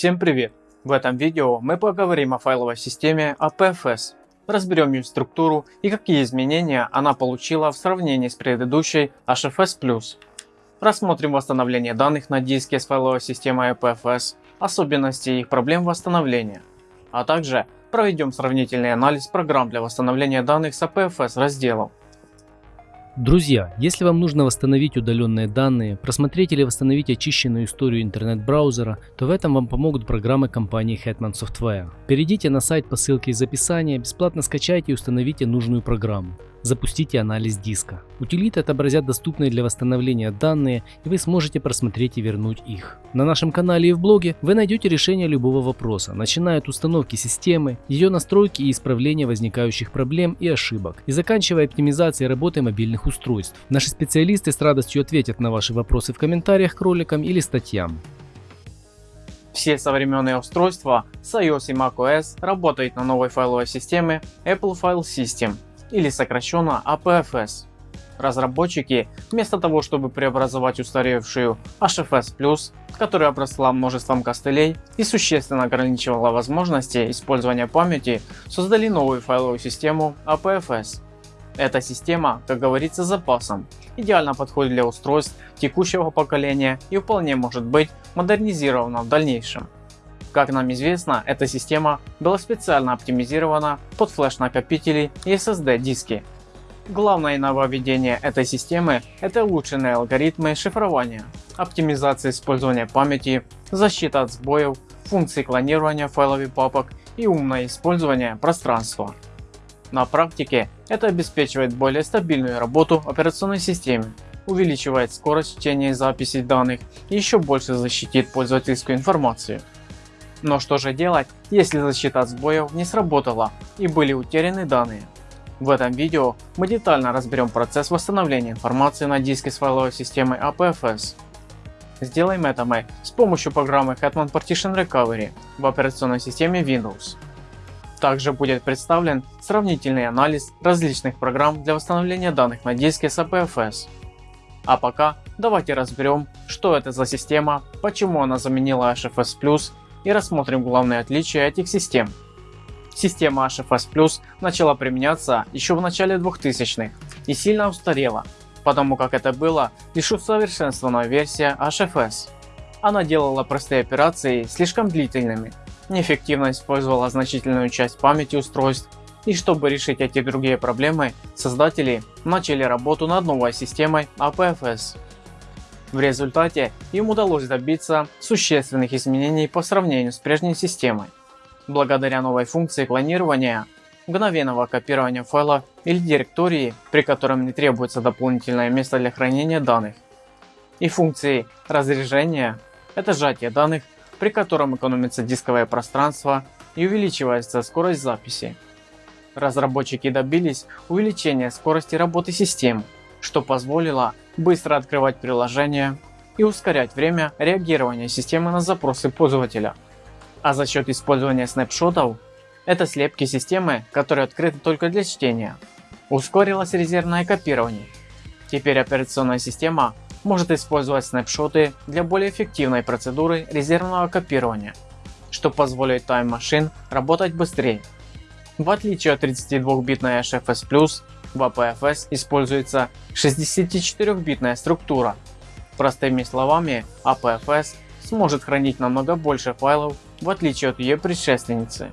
Всем привет! В этом видео мы поговорим о файловой системе APFS, разберем ее структуру и какие изменения она получила в сравнении с предыдущей HFS+. Рассмотрим восстановление данных на диске с файловой системой APFS, особенности и их проблем восстановления, а также проведем сравнительный анализ программ для восстановления данных с APFS разделов. Друзья, если вам нужно восстановить удаленные данные, просмотреть или восстановить очищенную историю интернет-браузера, то в этом вам помогут программы компании Hetman Software. Перейдите на сайт по ссылке из описания, бесплатно скачайте и установите нужную программу. Запустите анализ диска. Утилиты отобразят доступные для восстановления данные и вы сможете просмотреть и вернуть их. На нашем канале и в блоге вы найдете решение любого вопроса, начиная от установки системы, ее настройки и исправления возникающих проблем и ошибок, и заканчивая оптимизацией работы мобильных устройств. Наши специалисты с радостью ответят на ваши вопросы в комментариях к роликам или статьям. Все современные устройства с iOS и macOS работают на новой файловой системе Apple File System или сокращенно APFS. Разработчики, вместо того чтобы преобразовать устаревшую HFS+, которая обросла множеством костылей и существенно ограничивала возможности использования памяти, создали новую файловую систему APFS. Эта система, как говорится, с запасом, идеально подходит для устройств текущего поколения и вполне может быть модернизирована в дальнейшем. Как нам известно, эта система была специально оптимизирована под флеш-накопители и SSD диски. Главное нововведение этой системы – это улучшенные алгоритмы шифрования, оптимизация использования памяти, защита от сбоев, функции клонирования файлов и папок и умное использование пространства. На практике это обеспечивает более стабильную работу операционной системы, увеличивает скорость чтения и записи данных и еще больше защитит пользовательскую информацию. Но что же делать, если защита от сбоев не сработала и были утеряны данные? В этом видео мы детально разберем процесс восстановления информации на диске с файловой системой APFS. Сделаем это мы с помощью программы Hetman Partition Recovery в операционной системе Windows. Также будет представлен сравнительный анализ различных программ для восстановления данных на диске с APFS. А пока давайте разберем, что это за система, почему она заменила HFS и рассмотрим главные отличия этих систем. Система HFS Plus начала применяться еще в начале 2000-х и сильно устарела, потому как это была лишь усовершенствованная версия HFS. Она делала простые операции слишком длительными, неэффективно использовала значительную часть памяти устройств и чтобы решить эти другие проблемы, создатели начали работу над новой системой APFS. В результате им удалось добиться существенных изменений по сравнению с прежней системой. Благодаря новой функции клонирования, мгновенного копирования файла или директории, при котором не требуется дополнительное место для хранения данных, и функции разрежения, это сжатие данных, при котором экономится дисковое пространство и увеличивается скорость записи. Разработчики добились увеличения скорости работы системы, что позволило быстро открывать приложения и ускорять время реагирования системы на запросы пользователя. А за счет использования снапшотов, это слепки системы, которые открыты только для чтения, ускорилось резервное копирование. Теперь операционная система может использовать снапшоты для более эффективной процедуры резервного копирования, что позволит Machine работать быстрее. В отличие от 32-битной HFS+, в APFS используется 64-битная структура. Простыми словами, APFS сможет хранить намного больше файлов в отличие от ее предшественницы.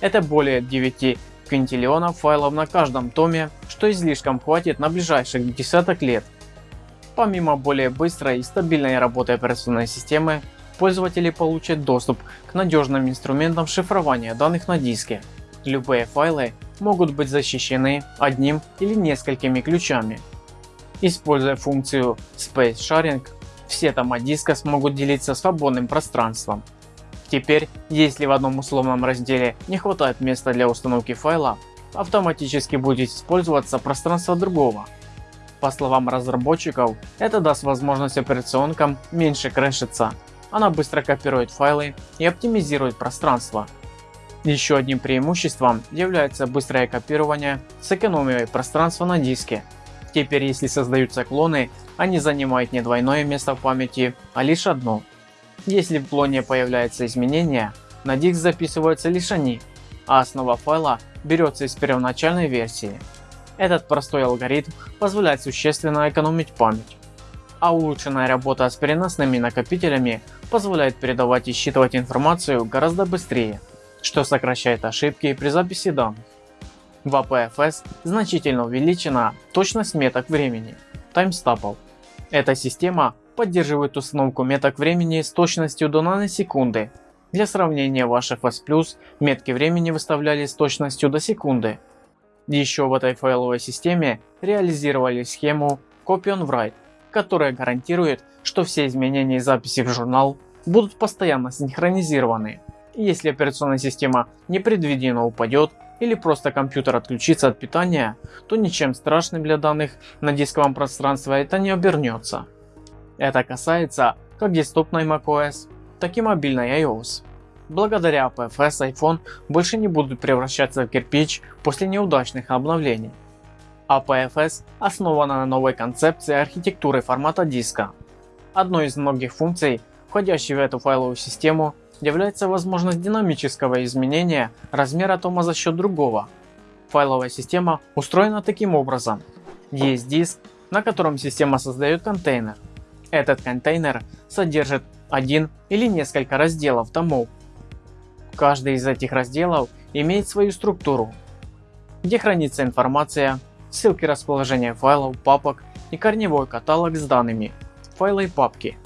Это более 9 квинтиллионов файлов на каждом томе, что излишком хватит на ближайших десяток лет. Помимо более быстрой и стабильной работы операционной системы, пользователи получат доступ к надежным инструментам шифрования данных на диске. Любые файлы могут быть защищены одним или несколькими ключами. Используя функцию Space Sharing, все тома диска смогут делиться свободным пространством. Теперь, если в одном условном разделе не хватает места для установки файла, автоматически будет использоваться пространство другого. По словам разработчиков, это даст возможность операционкам меньше крэшиться. Она быстро копирует файлы и оптимизирует пространство, еще одним преимуществом является быстрое копирование с экономией пространства на диске. Теперь если создаются клоны, они занимают не двойное место в памяти, а лишь одно. Если в клоне появляется изменение, на диск записываются лишь они, а основа файла берется из первоначальной версии. Этот простой алгоритм позволяет существенно экономить память. А улучшенная работа с переносными накопителями позволяет передавать и считывать информацию гораздо быстрее, что сокращает ошибки при записи данных. В APFS значительно увеличена точность меток времени, таймстапов. Эта система поддерживает установку меток времени с точностью до наносекунды. Для сравнения в HFS+, метки времени выставляли с точностью до секунды. Еще в этой файловой системе реализировали схему Copy on Write, которая гарантирует, что все изменения и записи в журнал будут постоянно синхронизированы. Если операционная система непредвиденно упадет, или просто компьютер отключится от питания, то ничем страшным для данных на дисковом пространстве это не обернется. Это касается как десктопной macOS, так и мобильной iOS. Благодаря APFS iPhone больше не будут превращаться в кирпич после неудачных обновлений. APFS основана на новой концепции архитектуры формата диска. Одной из многих функций, входящей в эту файловую систему, является возможность динамического изменения размера тома за счет другого. Файловая система устроена таким образом. Есть диск, на котором система создает контейнер. Этот контейнер содержит один или несколько разделов томов. Каждый из этих разделов имеет свою структуру, где хранится информация, ссылки расположения файлов, папок и корневой каталог с данными, файлы и папки.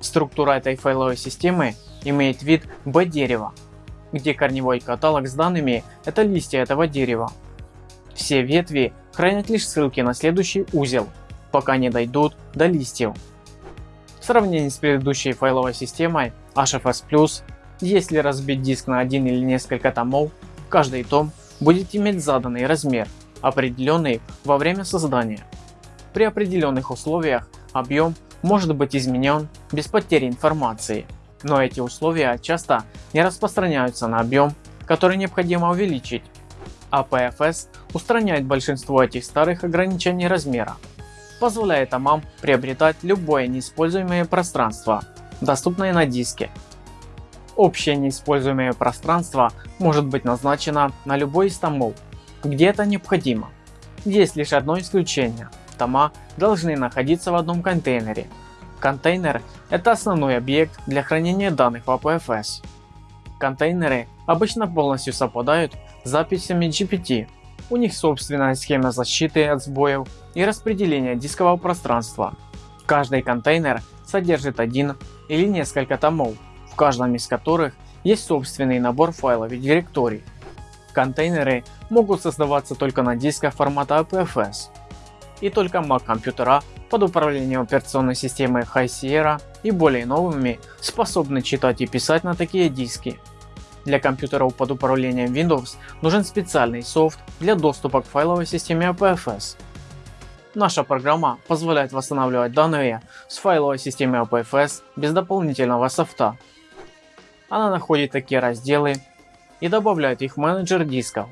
Структура этой файловой системы имеет вид B-дерева, где корневой каталог с данными – это листья этого дерева. Все ветви хранят лишь ссылки на следующий узел, пока не дойдут до листьев. В сравнении с предыдущей файловой системой HFS+, если разбить диск на один или несколько томов, каждый том будет иметь заданный размер, определенный во время создания. При определенных условиях объем может быть изменен без потери информации но эти условия часто не распространяются на объем, который необходимо увеличить. APFS а устраняет большинство этих старых ограничений размера, позволяя томам приобретать любое неиспользуемое пространство, доступное на диске. Общее неиспользуемое пространство может быть назначено на любой из томов, где это необходимо. Есть лишь одно исключение – тома должны находиться в одном контейнере Контейнер – это основной объект для хранения данных в APFS. Контейнеры обычно полностью совпадают с записями GPT. У них собственная схема защиты от сбоев и распределения дискового пространства. Каждый контейнер содержит один или несколько томов, в каждом из которых есть собственный набор файлов и директорий. Контейнеры могут создаваться только на дисках формата APFS. И только Mac компьютера под управлением операционной системы High Sierra и более новыми способны читать и писать на такие диски. Для компьютеров под управлением Windows нужен специальный софт для доступа к файловой системе APFS. Наша программа позволяет восстанавливать данные с файловой системы APFS без дополнительного софта. Она находит такие разделы и добавляет их в менеджер дисков.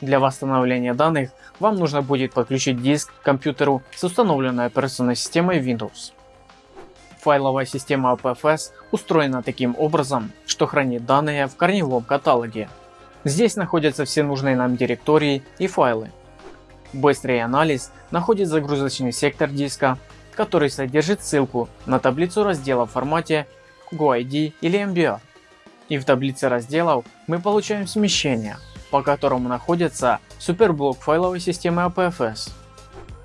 Для восстановления данных вам нужно будет подключить диск к компьютеру с установленной операционной системой Windows. Файловая система APFS устроена таким образом, что хранит данные в корневом каталоге. Здесь находятся все нужные нам директории и файлы. Быстрый анализ находит загрузочный сектор диска, который содержит ссылку на таблицу разделов в формате GoID или MBR. И в таблице разделов мы получаем смещение – по которому находится суперблок файловой системы APFS.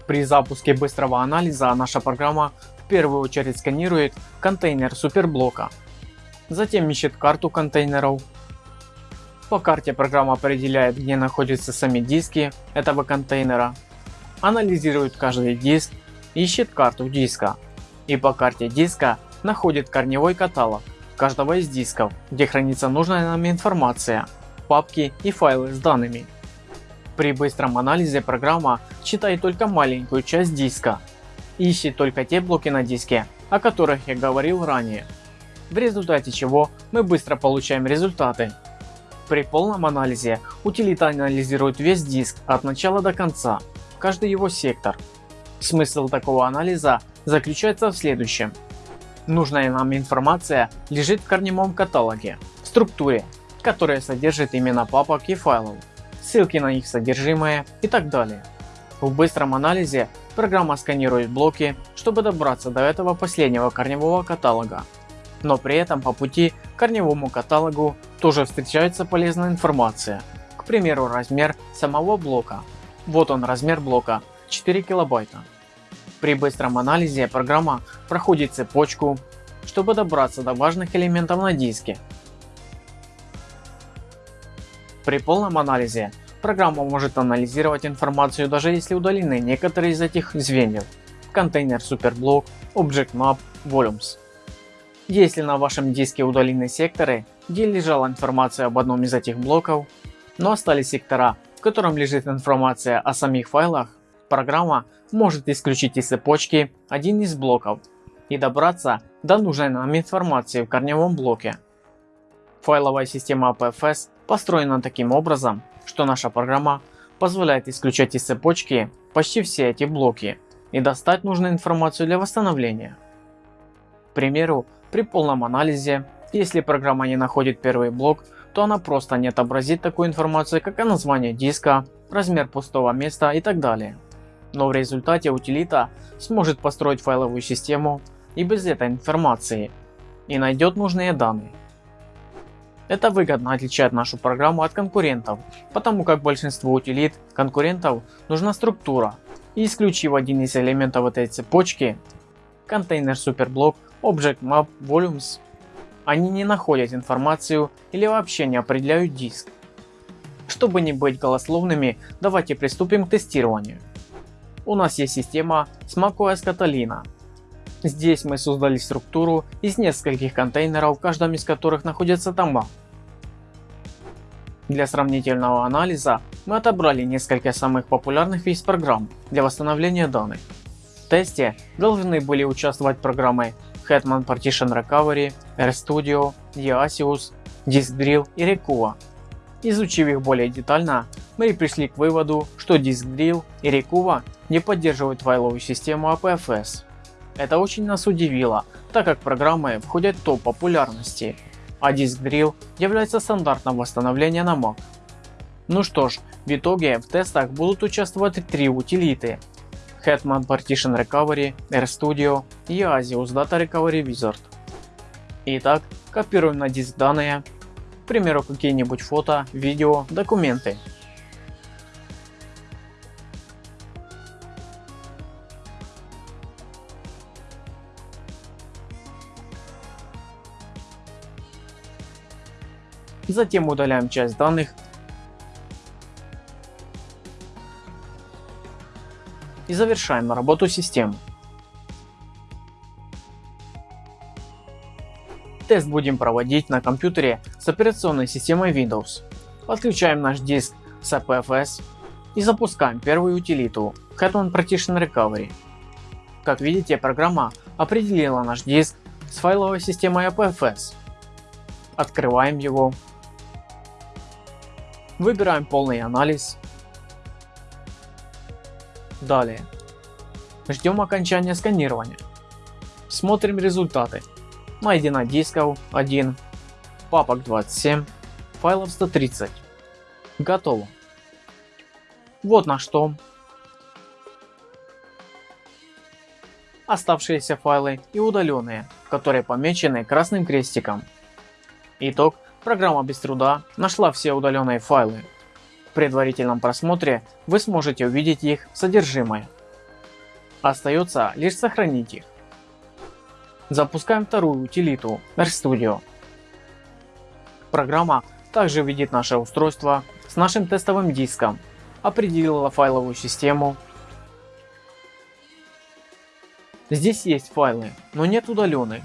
При запуске быстрого анализа наша программа в первую очередь сканирует контейнер суперблока, затем ищет карту контейнеров. По карте программа определяет где находятся сами диски этого контейнера, анализирует каждый диск, ищет карту диска и по карте диска находит корневой каталог каждого из дисков, где хранится нужная нам информация папки и файлы с данными. При быстром анализе программа читает только маленькую часть диска ищет только те блоки на диске, о которых я говорил ранее, в результате чего мы быстро получаем результаты. При полном анализе утилита анализирует весь диск от начала до конца, каждый его сектор. Смысл такого анализа заключается в следующем. Нужная нам информация лежит в корневом каталоге, в структуре, которая содержит имена папок и файлов, ссылки на их содержимое и так далее. В быстром анализе программа сканирует блоки, чтобы добраться до этого последнего корневого каталога. Но при этом по пути к корневому каталогу тоже встречается полезная информация. К примеру размер самого блока. Вот он размер блока 4 килобайта. При быстром анализе программа проходит цепочку, чтобы добраться до важных элементов на диске. При полном анализе программа может анализировать информацию даже если удалены некоторые из этих звеньев. Контейнер Superblock, Object Map, Volumes. Если на вашем диске удалены секторы, где лежала информация об одном из этих блоков, но остались сектора, в котором лежит информация о самих файлах, программа может исключить из цепочки один из блоков и добраться до нужной нам информации в корневом блоке. Файловая система APFS построена таким образом, что наша программа позволяет исключать из цепочки почти все эти блоки и достать нужную информацию для восстановления. К примеру, при полном анализе, если программа не находит первый блок, то она просто не отобразит такую информацию, как название диска, размер пустого места и так далее но в результате утилита сможет построить файловую систему и без этой информации и найдет нужные данные. Это выгодно отличает нашу программу от конкурентов, потому как большинству утилит конкурентов нужна структура и исключив один из элементов этой цепочки, контейнер Superblock, Object Map, Volumes, они не находят информацию или вообще не определяют диск. Чтобы не быть голословными, давайте приступим к тестированию у нас есть система с macOS Catalina. Здесь мы создали структуру из нескольких контейнеров, в каждом из которых находится тома. Для сравнительного анализа мы отобрали несколько самых популярных из программ для восстановления данных. В тесте должны были участвовать программы Hetman Partition Recovery, RStudio, Diasius, DiskDrill и Recuva. Изучив их более детально, мы пришли к выводу, что DiskDrill и Recuva не поддерживают файловую систему APFS. Это очень нас удивило, так как программы входят в топ популярности, а DiskDrill является стандартом восстановления на Mac. Ну что ж, в итоге в тестах будут участвовать три утилиты Hetman Partition Recovery, RStudio и Asius Data Recovery Wizard. Итак, копируем на диск данные, к примеру какие-нибудь фото, видео, документы. Затем удаляем часть данных и завершаем работу системы. Тест будем проводить на компьютере с операционной системой Windows. Подключаем наш диск с APFS и запускаем первую утилиту Hetman Partition Recovery. Как видите, программа определила наш диск с файловой системой APFS. Открываем его Выбираем полный анализ. Далее. Ждем окончания сканирования. Смотрим результаты. Найдено дисков 1, папок 27, файлов 130. Готово. Вот наш том. Оставшиеся файлы и удаленные, которые помечены красным крестиком. Итог Программа без труда нашла все удаленные файлы. В предварительном просмотре вы сможете увидеть их содержимое. Остается лишь сохранить их. Запускаем вторую утилиту RStudio. Программа также видит наше устройство с нашим тестовым диском, определила файловую систему. Здесь есть файлы, но нет удаленных.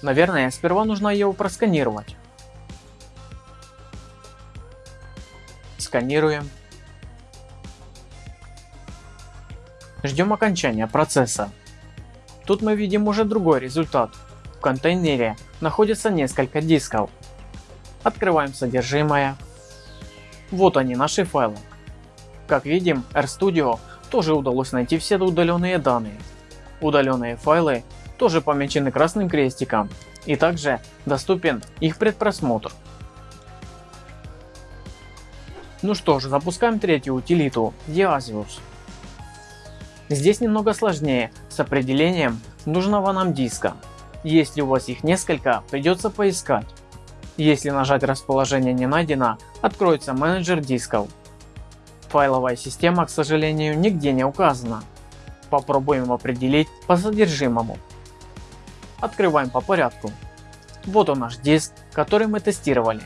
Наверное, сперва нужно его просканировать. Сканируем. Ждем окончания процесса. Тут мы видим уже другой результат. В контейнере находится несколько дисков. Открываем содержимое. Вот они наши файлы. Как видим RStudio тоже удалось найти все удаленные данные. Удаленные файлы тоже помечены красным крестиком и также доступен их предпросмотр. Ну что ж, запускаем третью утилиту Diasius. Здесь немного сложнее с определением нужного нам диска. Если у вас их несколько, придется поискать. Если нажать расположение не найдено, откроется менеджер дисков. Файловая система, к сожалению, нигде не указана. Попробуем определить по содержимому. Открываем по порядку. Вот он наш диск, который мы тестировали.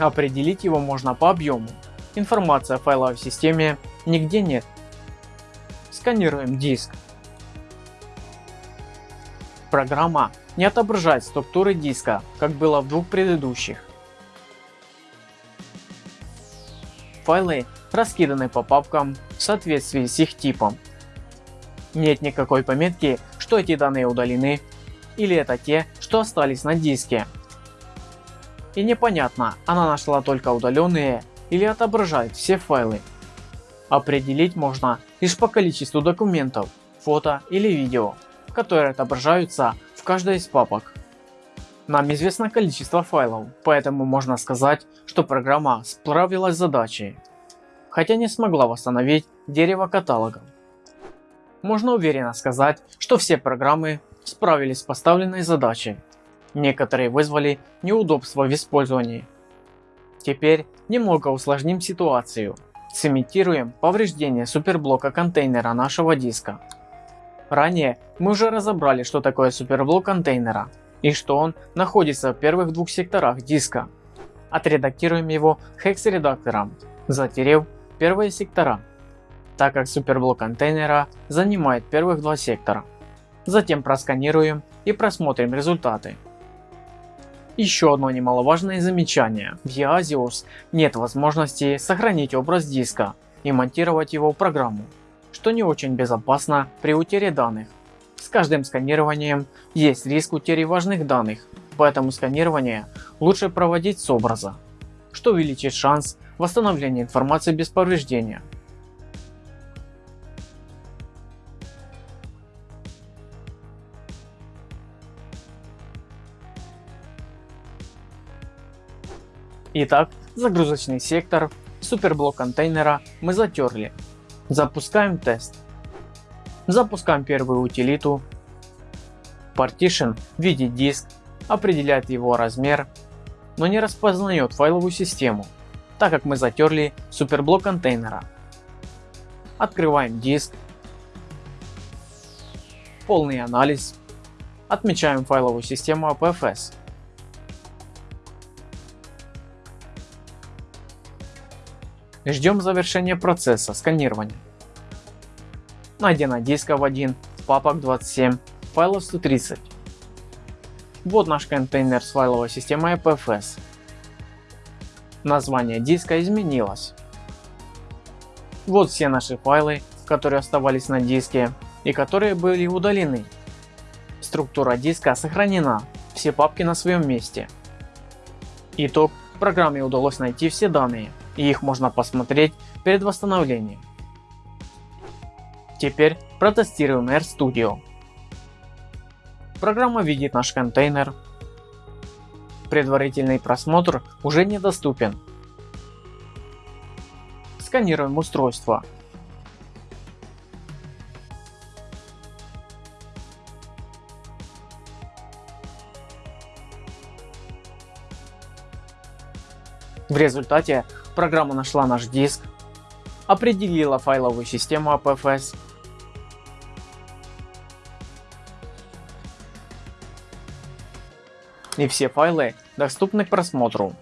Определить его можно по объему. Информация о файловой системе нигде нет. Сканируем диск. Программа не отображает структуры диска, как было в двух предыдущих. Файлы раскиданы по папкам в соответствии с их типом. Нет никакой пометки, что эти данные удалены или это те, что остались на диске. И непонятно, она нашла только удаленные или отображает все файлы. Определить можно лишь по количеству документов, фото или видео, которые отображаются в каждой из папок. Нам известно количество файлов, поэтому можно сказать, что программа справилась с задачей, хотя не смогла восстановить дерево каталогов. Можно уверенно сказать, что все программы справились с поставленной задачей. Некоторые вызвали неудобства в использовании. Теперь немного усложним ситуацию. Сымитируем повреждение суперблока контейнера нашего диска. Ранее мы уже разобрали, что такое суперблок контейнера и что он находится в первых двух секторах диска. Отредактируем его хекс-редактором, затерев первые сектора, так как суперблок контейнера занимает первых два сектора. Затем просканируем и просмотрим результаты. Еще одно немаловажное замечание. В Easios нет возможности сохранить образ диска и монтировать его в программу, что не очень безопасно при утере данных. С каждым сканированием есть риск утери важных данных, поэтому сканирование лучше проводить с образа, что увеличит шанс восстановления информации без повреждения. Итак, загрузочный сектор, суперблок контейнера мы затерли. Запускаем тест. Запускаем первую утилиту. Partition видит диск, определяет его размер, но не распознает файловую систему, так как мы затерли суперблок контейнера. Открываем диск. Полный анализ. Отмечаем файловую систему APFS. Ждем завершения процесса сканирования. Найдено дисков 1, папок 27, файлов 130. Вот наш контейнер с файловой системой APFS. Название диска изменилось. Вот все наши файлы, которые оставались на диске и которые были удалены. Структура диска сохранена, все папки на своем месте. Итог, программе удалось найти все данные, и их можно посмотреть перед восстановлением. Теперь протестируем RStudio. Программа видит наш контейнер. Предварительный просмотр уже недоступен. Сканируем устройство. В результате программа нашла наш диск, определила файловую систему APFS, и все файлы доступны к просмотру.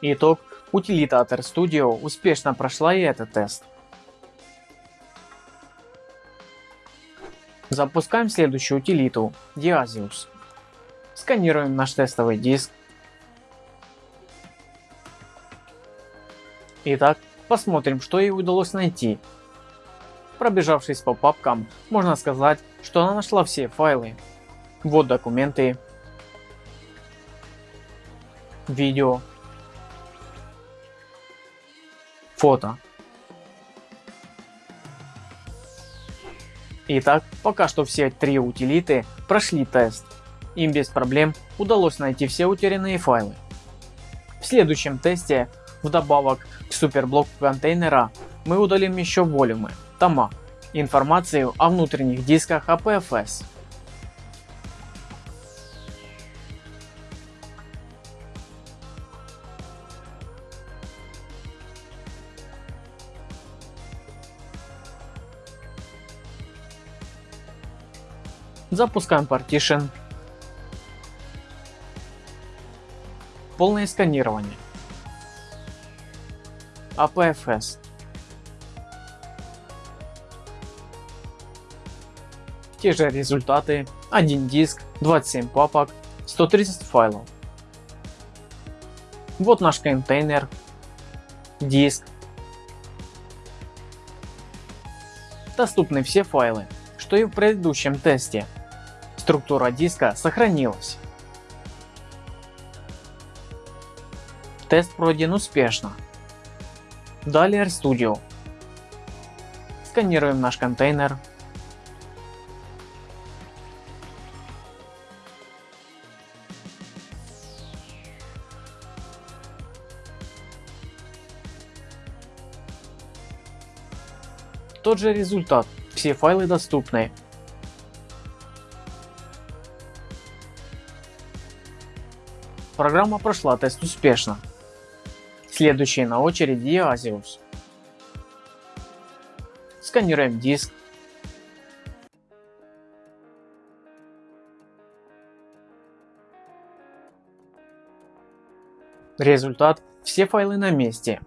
Итог. Утилита от RStudio успешно прошла и этот тест. Запускаем следующую утилиту Diasius. Сканируем наш тестовый диск Итак, посмотрим, что ей удалось найти. Пробежавшись по папкам, можно сказать, что она нашла все файлы. Вот документы, видео, фото. Итак, пока что все три утилиты прошли тест. Им без проблем удалось найти все утерянные файлы. В следующем тесте, вдобавок к суперблоку контейнера, мы удалим еще волюмы, тома, информацию о внутренних дисках APFS. Запускаем Partition. Полное сканирование. APFS. Те же результаты, один диск, 27 папок, 130 файлов. Вот наш контейнер, диск. Доступны все файлы, что и в предыдущем тесте структура диска сохранилась. Тест пройден успешно. Далее RStudio. Сканируем наш контейнер. Тот же результат, все файлы доступны, Программа прошла тест успешно. Следующий на очереди Asius. Сканируем диск. Результат – все файлы на месте.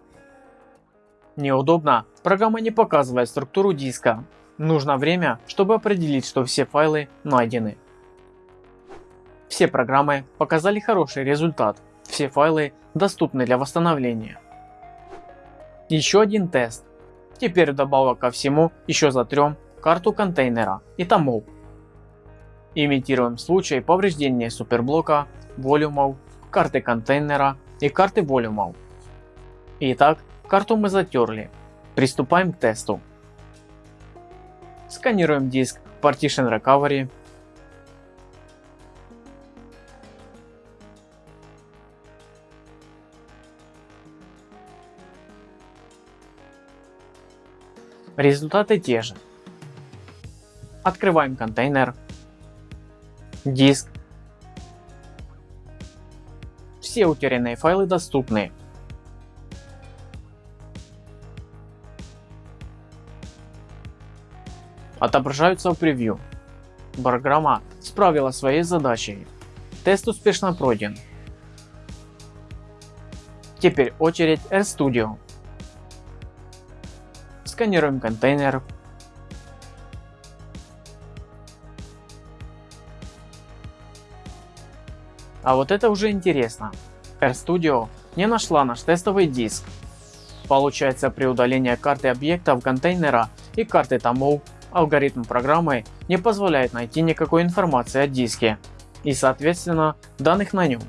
Неудобно, программа не показывает структуру диска. Нужно время, чтобы определить, что все файлы найдены. Все программы показали хороший результат, все файлы доступны для восстановления. Еще один тест. Теперь добавок ко всему еще затрем карту контейнера и томов. Имитируем случай повреждения суперблока, волюмов, карты контейнера и карты волюмов. Итак, карту мы затерли. Приступаем к тесту. Сканируем диск Partition Recovery Результаты те же. Открываем контейнер, диск. Все утерянные файлы доступны. Отображаются в превью. Программа справилась своей задачей. Тест успешно пройден. Теперь очередь RStudio. Сканируем контейнер. А вот это уже интересно. RStudio не нашла наш тестовый диск. Получается при удалении карты объектов контейнера и карты томов алгоритм программы не позволяет найти никакой информации о диске и соответственно данных на нем.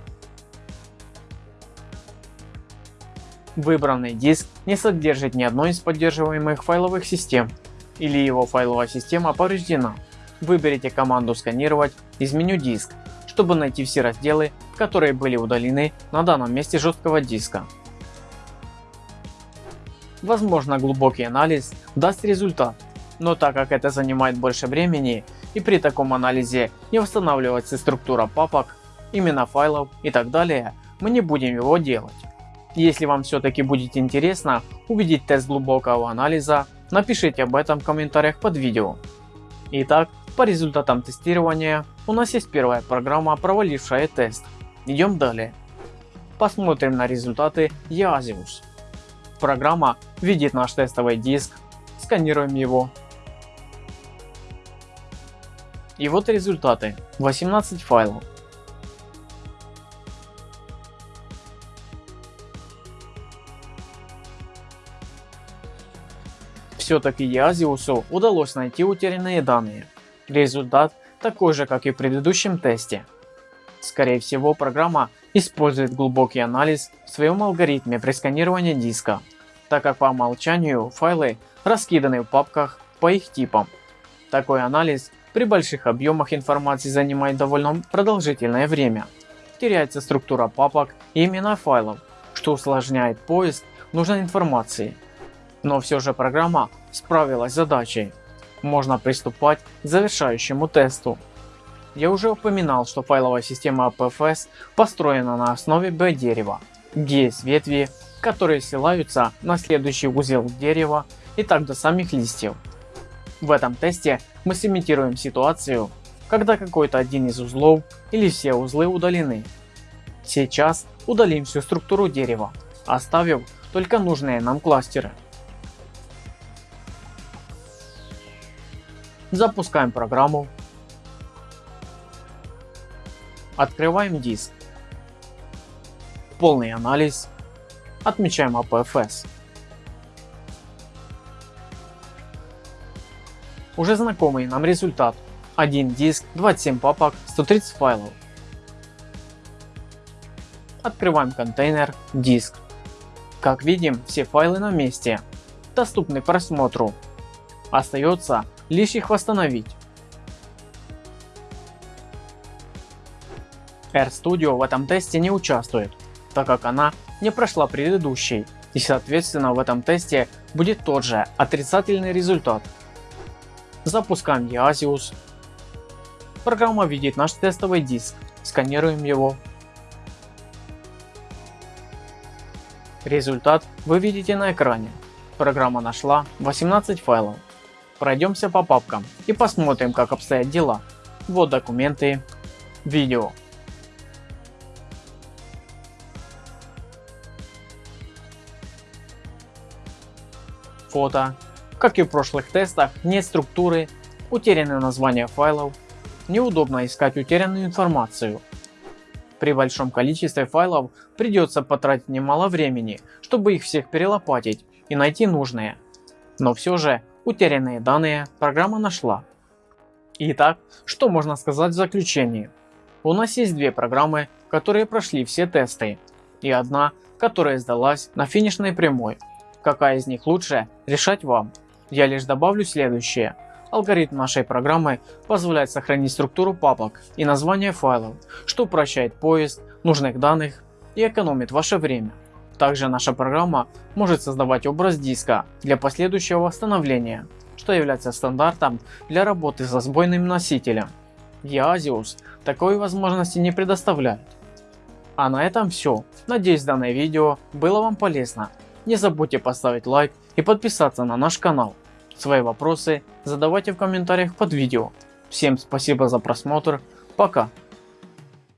Выбранный диск не содержит ни одной из поддерживаемых файловых систем или его файловая система повреждена. Выберите команду сканировать из меню диск, чтобы найти все разделы, которые были удалены на данном месте жесткого диска. Возможно глубокий анализ даст результат, но так как это занимает больше времени и при таком анализе не восстанавливается структура папок, имена файлов и так далее, мы не будем его делать. Если вам все-таки будет интересно увидеть тест глубокого анализа, напишите об этом в комментариях под видео. Итак, по результатам тестирования у нас есть первая программа, провалившая тест. Идем далее. Посмотрим на результаты Yazius. Программа видит наш тестовый диск, сканируем его. И вот результаты. 18 файлов. Все-таки Язиусу удалось найти утерянные данные. Результат такой же, как и в предыдущем тесте. Скорее всего, программа использует глубокий анализ в своем алгоритме при сканировании диска, так как по умолчанию файлы раскиданы в папках по их типам. Такой анализ при больших объемах информации занимает довольно продолжительное время. Теряется структура папок и имена файлов, что усложняет поиск нужной информации. Но все же программа справилась с задачей. Можно приступать к завершающему тесту. Я уже упоминал, что файловая система APFS построена на основе B-дерева, где есть ветви, которые ссылаются на следующий узел дерева и так до самих листьев. В этом тесте мы сымитируем ситуацию, когда какой-то один из узлов или все узлы удалены. Сейчас удалим всю структуру дерева, оставив только нужные нам кластеры. Запускаем программу. Открываем диск. Полный анализ. Отмечаем APFS. Уже знакомый нам результат. Один диск, 27 папок, 130 файлов. Открываем контейнер, диск. Как видим, все файлы на месте, доступны к просмотру. Остается лишь их восстановить. RStudio в этом тесте не участвует, так как она не прошла предыдущий и соответственно в этом тесте будет тот же отрицательный результат. Запускаем Easius. Программа видит наш тестовый диск. Сканируем его. Результат вы видите на экране. Программа нашла 18 файлов. Пройдемся по папкам и посмотрим как обстоят дела. Вот документы, видео. Фото, как и в прошлых тестах, нет структуры, утеряны названия файлов, неудобно искать утерянную информацию. При большом количестве файлов придется потратить немало времени, чтобы их всех перелопатить и найти нужные. Но все же утерянные данные программа нашла. Итак, что можно сказать в заключении? У нас есть две программы, которые прошли все тесты, и одна, которая сдалась на финишной прямой. Какая из них лучше, решать вам. Я лишь добавлю следующее. Алгоритм нашей программы позволяет сохранить структуру папок и названия файлов, что упрощает поиск нужных данных и экономит ваше время. Также наша программа может создавать образ диска для последующего восстановления, что является стандартом для работы со сбойным носителем. Easius такой возможности не предоставляет. А на этом все. Надеюсь данное видео было вам полезно. Не забудьте поставить лайк и подписаться на наш канал. Свои вопросы задавайте в комментариях под видео. Всем спасибо за просмотр. Пока.